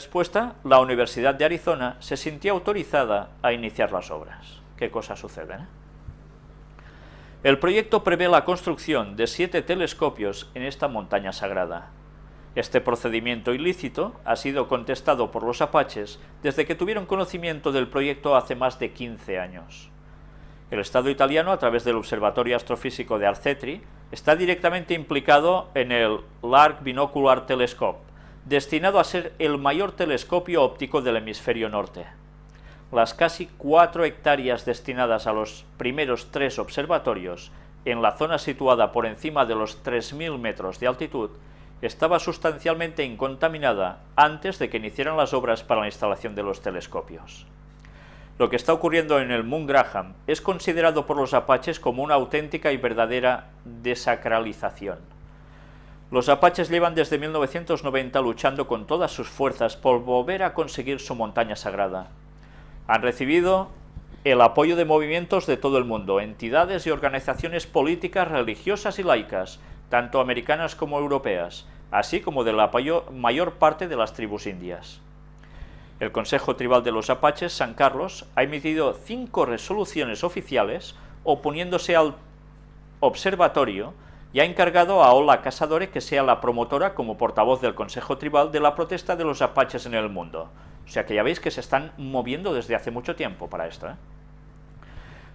respuesta, la Universidad de Arizona se sintió autorizada a iniciar las obras. ¿Qué cosas suceden? El proyecto prevé la construcción de siete telescopios en esta montaña sagrada. Este procedimiento ilícito ha sido contestado por los apaches desde que tuvieron conocimiento del proyecto hace más de 15 años. El Estado italiano, a través del Observatorio Astrofísico de Arcetri, está directamente implicado en el Large Binocular Telescope, destinado a ser el mayor telescopio óptico del hemisferio norte. Las casi cuatro hectáreas destinadas a los primeros tres observatorios, en la zona situada por encima de los 3.000 metros de altitud, estaba sustancialmente incontaminada antes de que iniciaran las obras para la instalación de los telescopios. Lo que está ocurriendo en el Moon Graham es considerado por los apaches como una auténtica y verdadera desacralización. Los apaches llevan desde 1990 luchando con todas sus fuerzas por volver a conseguir su montaña sagrada. Han recibido el apoyo de movimientos de todo el mundo, entidades y organizaciones políticas, religiosas y laicas, tanto americanas como europeas, así como del apoyo mayor parte de las tribus indias. El Consejo Tribal de los Apaches, San Carlos, ha emitido cinco resoluciones oficiales oponiéndose al observatorio y ha encargado a Ola Casadore que sea la promotora como portavoz del Consejo Tribal de la protesta de los apaches en el mundo. O sea que ya veis que se están moviendo desde hace mucho tiempo para esto. ¿eh?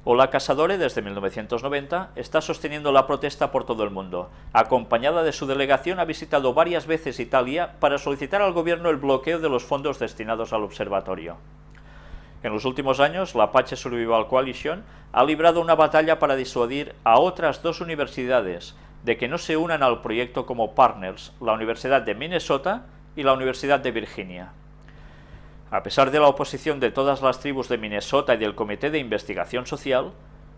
Ola Casadore, desde 1990, está sosteniendo la protesta por todo el mundo. Acompañada de su delegación, ha visitado varias veces Italia para solicitar al gobierno el bloqueo de los fondos destinados al observatorio. En los últimos años, la Apache Survival Coalition ha librado una batalla para disuadir a otras dos universidades de que no se unan al proyecto como partners, la Universidad de Minnesota y la Universidad de Virginia. A pesar de la oposición de todas las tribus de Minnesota y del Comité de Investigación Social,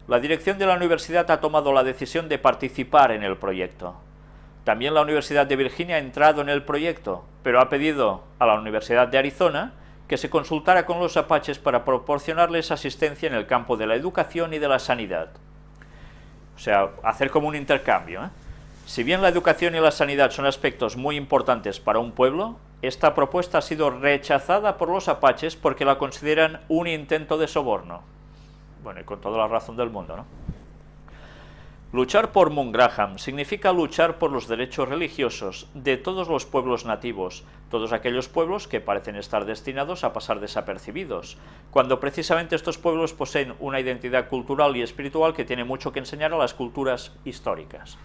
la dirección de la universidad ha tomado la decisión de participar en el proyecto. También la Universidad de Virginia ha entrado en el proyecto, pero ha pedido a la Universidad de Arizona que se consultara con los apaches para proporcionarles asistencia en el campo de la educación y de la sanidad. O sea, hacer como un intercambio. ¿eh? Si bien la educación y la sanidad son aspectos muy importantes para un pueblo, esta propuesta ha sido rechazada por los apaches porque la consideran un intento de soborno. Bueno, y con toda la razón del mundo, ¿no? Luchar por Graham significa luchar por los derechos religiosos de todos los pueblos nativos, todos aquellos pueblos que parecen estar destinados a pasar desapercibidos, cuando precisamente estos pueblos poseen una identidad cultural y espiritual que tiene mucho que enseñar a las culturas históricas.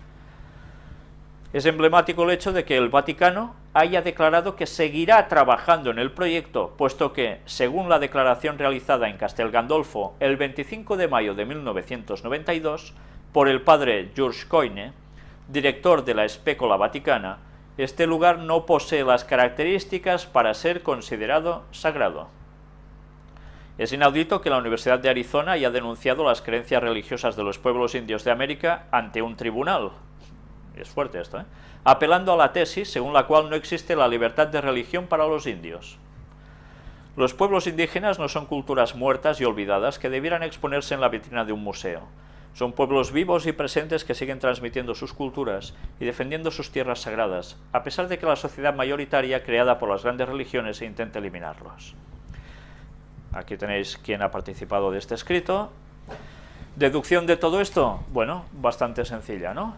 Es emblemático el hecho de que el Vaticano haya declarado que seguirá trabajando en el proyecto, puesto que, según la declaración realizada en Castel Gandolfo el 25 de mayo de 1992, por el padre George Coyne, director de la Espécola Vaticana, este lugar no posee las características para ser considerado sagrado. Es inaudito que la Universidad de Arizona haya denunciado las creencias religiosas de los pueblos indios de América ante un tribunal. Es fuerte esto, ¿eh? Apelando a la tesis según la cual no existe la libertad de religión para los indios. Los pueblos indígenas no son culturas muertas y olvidadas que debieran exponerse en la vitrina de un museo. Son pueblos vivos y presentes que siguen transmitiendo sus culturas y defendiendo sus tierras sagradas, a pesar de que la sociedad mayoritaria creada por las grandes religiones intente eliminarlos. Aquí tenéis quién ha participado de este escrito. ¿Deducción de todo esto? Bueno, bastante sencilla, ¿no?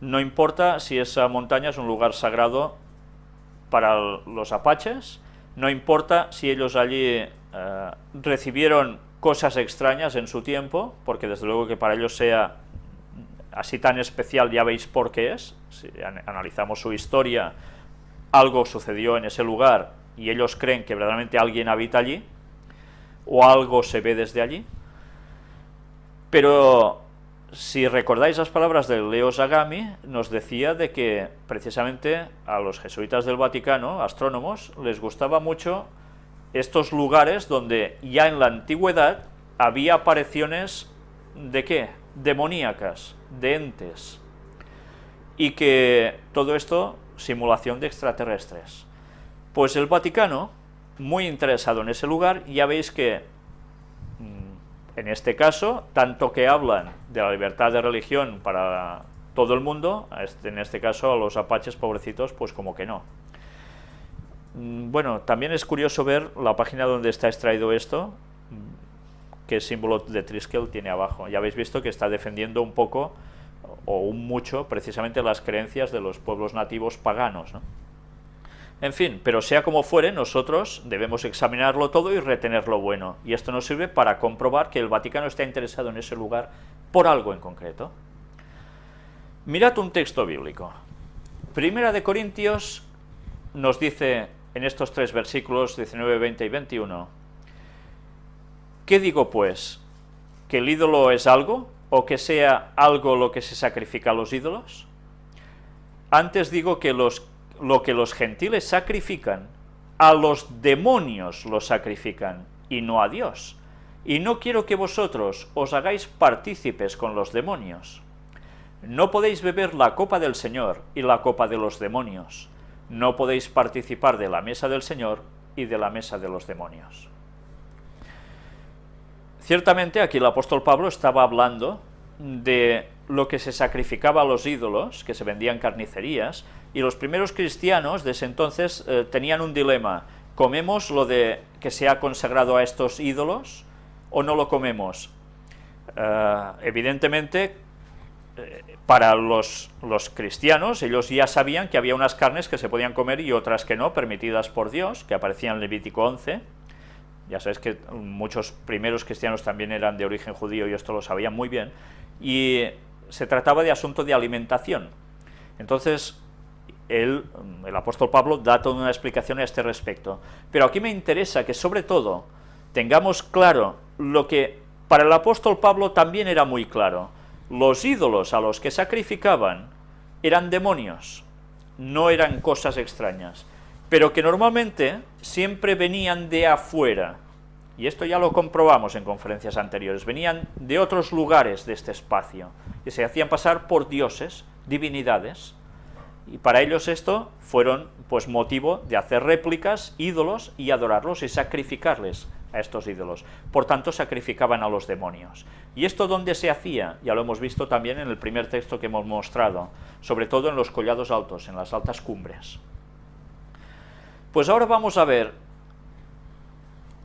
No importa si esa montaña es un lugar sagrado para los apaches, no importa si ellos allí eh, recibieron cosas extrañas en su tiempo, porque desde luego que para ellos sea así tan especial ya veis por qué es, si analizamos su historia, algo sucedió en ese lugar y ellos creen que verdaderamente alguien habita allí, o algo se ve desde allí, pero si recordáis las palabras de Leo Zagami, nos decía de que precisamente a los jesuitas del Vaticano, astrónomos, les gustaba mucho estos lugares donde ya en la antigüedad había apariciones de qué? Demoníacas, de entes. Y que todo esto, simulación de extraterrestres. Pues el Vaticano, muy interesado en ese lugar, ya veis que, mm, en este caso, tanto que hablan de la libertad de religión para todo el mundo, en este caso a los apaches pobrecitos, pues como que no bueno, también es curioso ver la página donde está extraído esto, qué símbolo de Triskel tiene abajo. Ya habéis visto que está defendiendo un poco, o un mucho, precisamente las creencias de los pueblos nativos paganos. En fin, pero sea como fuere, nosotros debemos examinarlo todo y retener lo bueno. Y esto nos sirve para comprobar que el Vaticano está interesado en ese lugar por algo en concreto. Mirad un texto bíblico. Primera de Corintios nos dice en estos tres versículos 19, 20 y 21, ¿qué digo pues? ¿Que el ídolo es algo? ¿O que sea algo lo que se sacrifica a los ídolos? Antes digo que los, lo que los gentiles sacrifican, a los demonios lo sacrifican, y no a Dios. Y no quiero que vosotros os hagáis partícipes con los demonios. No podéis beber la copa del Señor y la copa de los demonios no podéis participar de la mesa del Señor y de la mesa de los demonios. Ciertamente aquí el apóstol Pablo estaba hablando de lo que se sacrificaba a los ídolos, que se vendían carnicerías, y los primeros cristianos de ese entonces eh, tenían un dilema, ¿comemos lo de que se ha consagrado a estos ídolos o no lo comemos? Eh, evidentemente para los, los, cristianos, ellos ya sabían que había unas carnes que se podían comer y otras que no, permitidas por Dios, que aparecían en Levítico 11, ya sabéis que muchos primeros cristianos también eran de origen judío y esto lo sabían muy bien, y se trataba de asunto de alimentación. Entonces, el apóstol Pablo da toda una explicación a este respecto. Pero aquí me interesa que sobre todo tengamos claro lo que para el apóstol Pablo también era muy claro, los ídolos a los que sacrificaban eran demonios, no eran cosas extrañas, pero que normalmente siempre venían de afuera, y esto ya lo comprobamos en conferencias anteriores, venían de otros lugares de este espacio, y se hacían pasar por dioses, divinidades, y para ellos esto fueron pues motivo de hacer réplicas, ídolos, y adorarlos y sacrificarles a estos ídolos. Por tanto, sacrificaban a los demonios. ¿Y esto dónde se hacía? Ya lo hemos visto también en el primer texto que hemos mostrado, sobre todo en los collados altos, en las altas cumbres. Pues ahora vamos a ver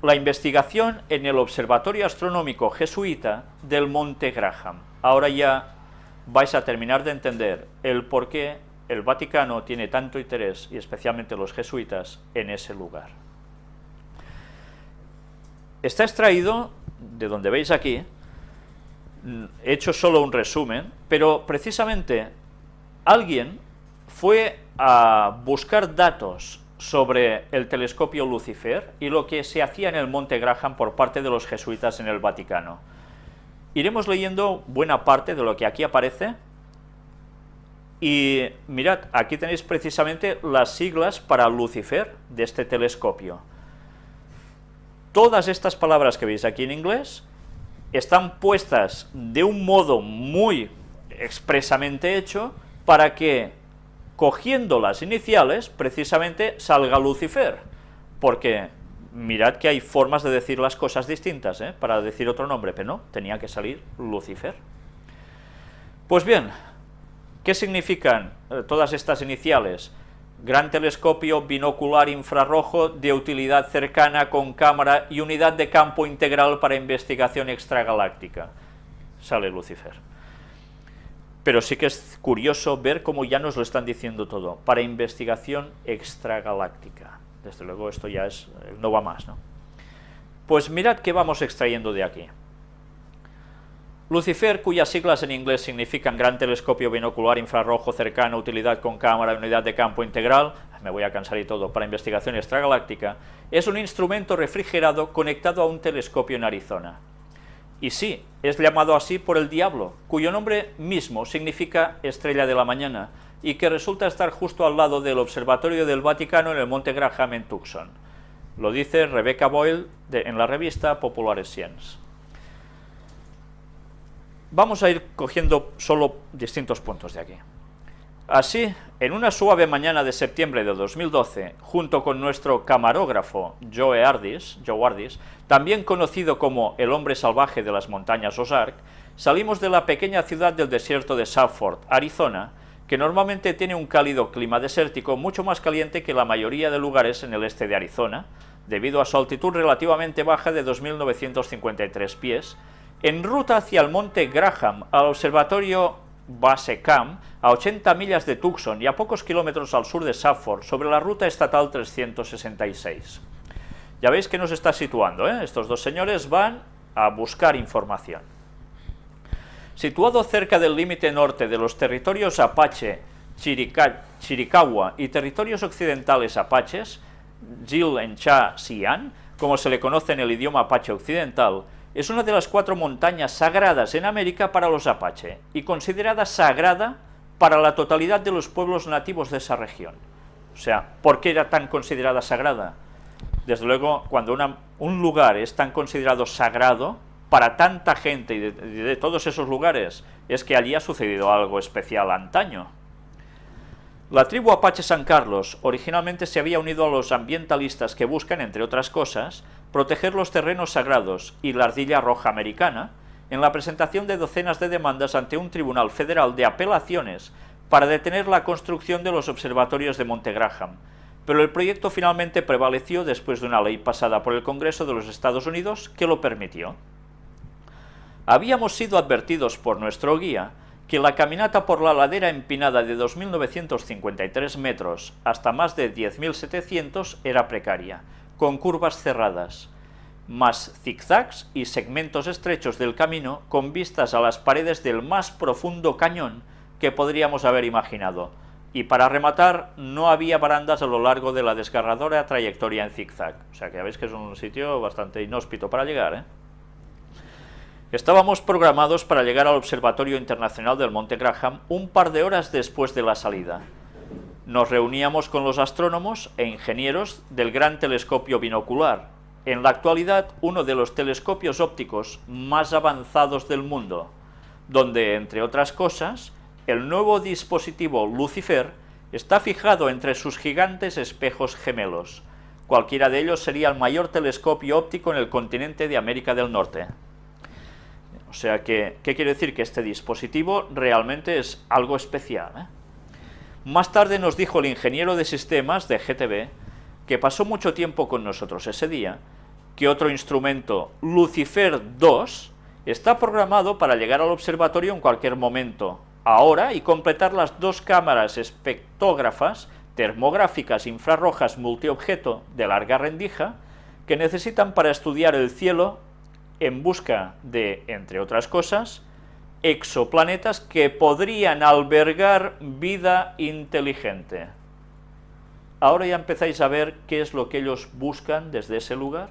la investigación en el Observatorio Astronómico Jesuita del Monte Graham. Ahora ya vais a terminar de entender el por qué el Vaticano tiene tanto interés, y especialmente los jesuitas, en ese lugar. Está extraído, de donde veis aquí, he hecho solo un resumen, pero precisamente alguien fue a buscar datos sobre el telescopio Lucifer y lo que se hacía en el Monte Graham por parte de los jesuitas en el Vaticano. Iremos leyendo buena parte de lo que aquí aparece, y mirad, aquí tenéis precisamente las siglas para Lucifer de este telescopio. Todas estas palabras que veis aquí en inglés están puestas de un modo muy expresamente hecho para que, cogiendo las iniciales, precisamente salga Lucifer, porque mirad que hay formas de decir las cosas distintas, ¿eh? para decir otro nombre, pero no, tenía que salir Lucifer. Pues bien, ¿qué significan eh, todas estas iniciales? Gran telescopio binocular infrarrojo de utilidad cercana con cámara y unidad de campo integral para investigación extragaláctica. Sale Lucifer. Pero sí que es curioso ver cómo ya nos lo están diciendo todo, para investigación extragaláctica. Desde luego esto ya es, no va más, ¿no? Pues mirad qué vamos extrayendo de aquí. Lucifer, cuyas siglas en inglés significan Gran Telescopio Binocular Infrarrojo Cercano, Utilidad con Cámara, Unidad de Campo Integral, me voy a cansar y todo, para investigación extragaláctica, es un instrumento refrigerado conectado a un telescopio en Arizona. Y sí, es llamado así por el diablo, cuyo nombre mismo significa estrella de la mañana, y que resulta estar justo al lado del Observatorio del Vaticano en el Monte Graham en Tucson. Lo dice Rebecca Boyle en la revista Popular Science. Vamos a ir cogiendo solo distintos puntos de aquí. Así, en una suave mañana de septiembre de 2012, junto con nuestro camarógrafo Joe Ardis, Joe Ardis, también conocido como el hombre salvaje de las montañas Ozark, salimos de la pequeña ciudad del desierto de Southford, Arizona, que normalmente tiene un cálido clima desértico mucho más caliente que la mayoría de lugares en el este de Arizona, debido a su altitud relativamente baja de 2.953 pies, en ruta hacia el monte Graham, al observatorio Base Camp, a 80 millas de Tucson y a pocos kilómetros al sur de Safford, sobre la ruta estatal 366. Ya veis que nos está situando, ¿eh? estos dos señores van a buscar información. Situado cerca del límite norte de los territorios Apache, Chiricahua y territorios occidentales apaches, Jil en Cha Sian, como se le conoce en el idioma apache occidental, es una de las cuatro montañas sagradas en América para los apache y considerada sagrada para la totalidad de los pueblos nativos de esa región. O sea, ¿por qué era tan considerada sagrada? Desde luego, cuando un lugar es tan considerado sagrado, para tanta gente y de, todos esos lugares es que allí ha sucedido algo especial antaño. La tribu Apache San Carlos originalmente se había unido a los ambientalistas que buscan, entre otras cosas, proteger los terrenos sagrados y la ardilla roja americana, en la presentación de docenas de demandas ante un tribunal federal de apelaciones para detener la construcción de los observatorios de Monte Graham, pero el proyecto finalmente prevaleció después de una ley pasada por el Congreso de los Estados Unidos que lo permitió. Habíamos sido advertidos por nuestro guía que la caminata por la ladera empinada de 2.953 metros hasta más de 10.700 era precaria, con curvas cerradas, más zigzags y segmentos estrechos del camino con vistas a las paredes del más profundo cañón que podríamos haber imaginado, y para rematar no había barandas a lo largo de la desgarradora trayectoria en zigzag, o sea que ya veis que es un sitio bastante inhóspito para llegar, ¿eh? Estábamos programados para llegar al Observatorio Internacional del Monte Graham un par de horas después de la salida. Nos reuníamos con los astrónomos e ingenieros del Gran Telescopio Binocular, en la actualidad uno de los telescopios ópticos más avanzados del mundo, donde, entre otras cosas, el nuevo dispositivo Lucifer está fijado entre sus gigantes espejos gemelos. Cualquiera de ellos sería el mayor telescopio óptico en el continente de América del Norte. O sea que, ¿qué quiere decir? Que este dispositivo realmente es algo especial. ¿eh? Más tarde nos dijo el ingeniero de sistemas de GTB, que pasó mucho tiempo con nosotros ese día, que otro instrumento, Lucifer 2, está programado para llegar al observatorio en cualquier momento, ahora, y completar las dos cámaras espectógrafas termográficas infrarrojas multiobjeto de larga rendija que necesitan para estudiar el cielo en busca de, entre otras cosas, exoplanetas que podrían albergar vida inteligente. Ahora ya empezáis a ver qué es lo que ellos buscan desde ese lugar.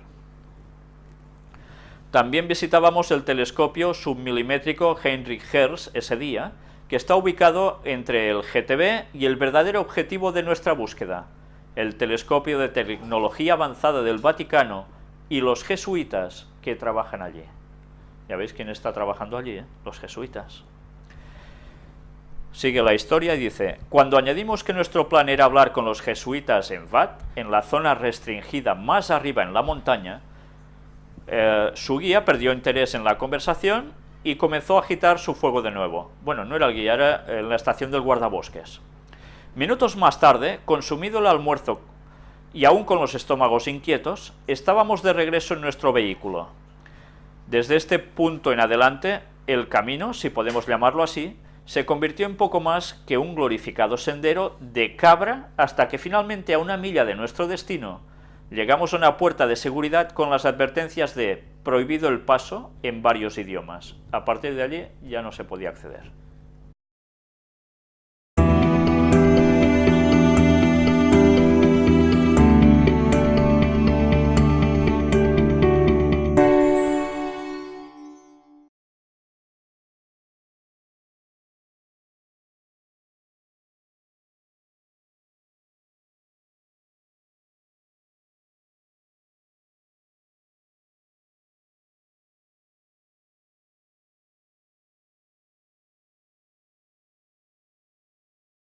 También visitábamos el telescopio submilimétrico Heinrich Hertz ese día, que está ubicado entre el GTB y el verdadero objetivo de nuestra búsqueda, el telescopio de tecnología avanzada del Vaticano y los jesuitas que trabajan allí. Ya veis quién está trabajando allí, ¿eh? los jesuitas. Sigue la historia y dice, cuando añadimos que nuestro plan era hablar con los jesuitas en Vat, en la zona restringida más arriba en la montaña, eh, su guía perdió interés en la conversación y comenzó a agitar su fuego de nuevo. Bueno, no era el guía, era en la estación del guardabosques. Minutos más tarde, consumido el almuerzo y aún con los estómagos inquietos, estábamos de regreso en nuestro vehículo. Desde este punto en adelante, el camino, si podemos llamarlo así, se convirtió en poco más que un glorificado sendero de cabra hasta que finalmente a una milla de nuestro destino llegamos a una puerta de seguridad con las advertencias de prohibido el paso en varios idiomas. A partir de allí ya no se podía acceder.